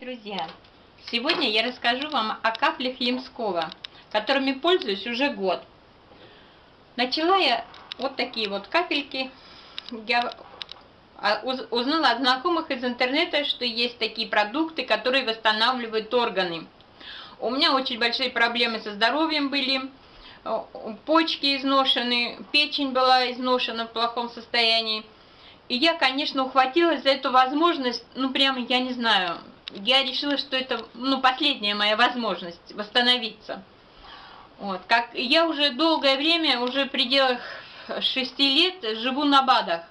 друзья! Сегодня я расскажу вам о каплях Ямского, которыми пользуюсь уже год. Начала я вот такие вот капельки. Я узнала от знакомых из интернета, что есть такие продукты, которые восстанавливают органы. У меня очень большие проблемы со здоровьем были, почки изношены, печень была изношена в плохом состоянии. И я, конечно, ухватилась за эту возможность, ну, прямо, я не знаю, я решила, что это, ну, последняя моя возможность восстановиться. Вот, как я уже долгое время, уже в пределах 6 лет живу на БАДах.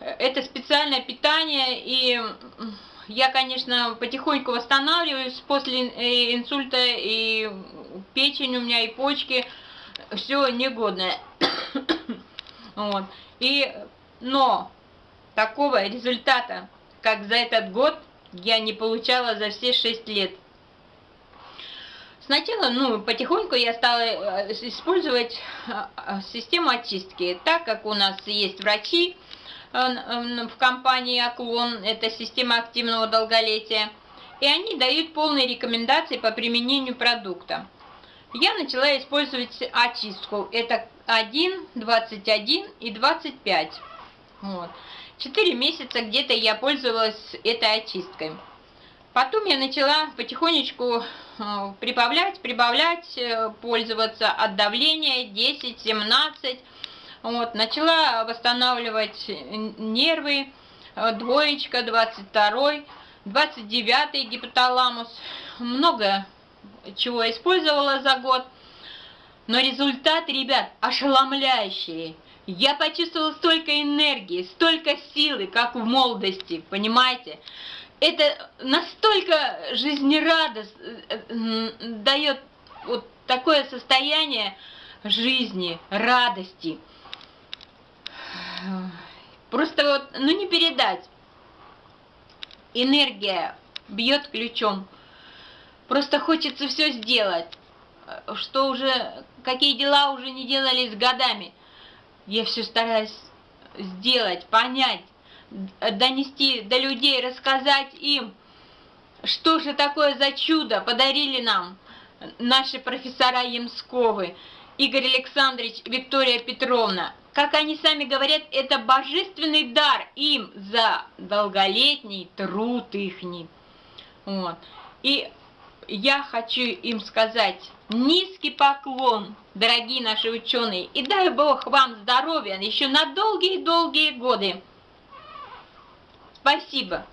Это специальное питание, и я, конечно, потихоньку восстанавливаюсь после э, инсульта, и печень у меня, и почки, все негодное. вот. И но такого результата, как за этот год, я не получала за все 6 лет. Сначала, ну, потихоньку я стала э, использовать э, систему очистки, так как у нас есть врачи э, в компании Оклон, это система активного долголетия, и они дают полные рекомендации по применению продукта. Я начала использовать очистку, это 1, 21 и 25. Вот. Четыре месяца где-то я пользовалась этой очисткой. Потом я начала потихонечку э, прибавлять, прибавлять, э, пользоваться от давления 10-17. Вот, начала восстанавливать нервы, э, двоечка, 22 29 гипоталамус. Много чего использовала за год. Но результаты, ребят, ошеломляющие. Я почувствовала столько энергии, столько силы, как в молодости, понимаете? Это настолько жизнерадость дает вот такое состояние жизни, радости. Просто вот, ну не передать. Энергия бьет ключом. Просто хочется все сделать, что уже, какие дела уже не делались годами. Я все стараюсь сделать, понять, донести до людей, рассказать им, что же такое за чудо подарили нам наши профессора Ямсковы, Игорь Александрович, Виктория Петровна. Как они сами говорят, это божественный дар им за долголетний труд ихний. Вот. И я хочу им сказать низкий поклон, дорогие наши ученые, и дай Бог вам здоровья еще на долгие-долгие годы. Спасибо.